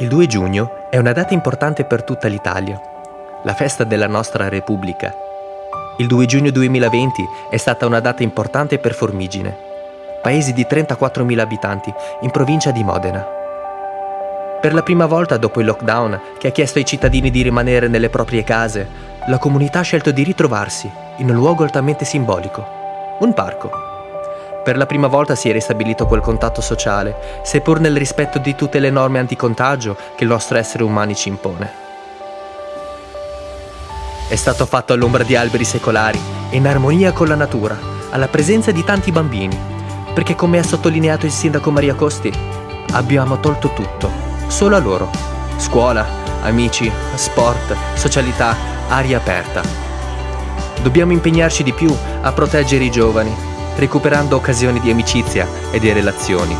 Il 2 giugno è una data importante per tutta l'Italia, la festa della nostra Repubblica. Il 2 giugno 2020 è stata una data importante per Formigine, paese di 34.000 abitanti in provincia di Modena. Per la prima volta dopo il lockdown che ha chiesto ai cittadini di rimanere nelle proprie case, la comunità ha scelto di ritrovarsi in un luogo altamente simbolico, un parco. Per la prima volta si è ristabilito quel contatto sociale, seppur nel rispetto di tutte le norme anticontagio che il nostro essere umani ci impone. È stato fatto all'ombra di alberi secolari, in armonia con la natura, alla presenza di tanti bambini, perché come ha sottolineato il sindaco Maria Costi, abbiamo tolto tutto, solo a loro. Scuola, amici, sport, socialità, aria aperta. Dobbiamo impegnarci di più a proteggere i giovani, recuperando occasioni di amicizia e di relazioni.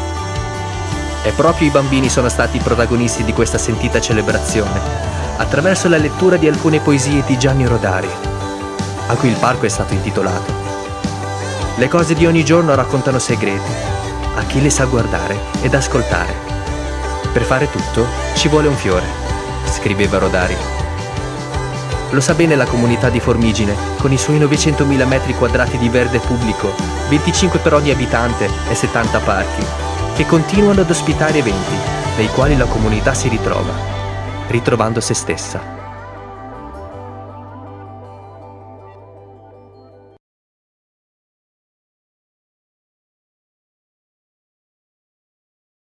E proprio i bambini sono stati i protagonisti di questa sentita celebrazione, attraverso la lettura di alcune poesie di Gianni Rodari, a cui il parco è stato intitolato. Le cose di ogni giorno raccontano segreti, a chi le sa guardare ed ascoltare. Per fare tutto ci vuole un fiore, scriveva Rodari. Lo sa bene la comunità di Formigine, con i suoi 900.000 metri quadrati di verde pubblico, 25 per ogni abitante e 70 parchi, che continuano ad ospitare eventi, nei quali la comunità si ritrova, ritrovando se stessa.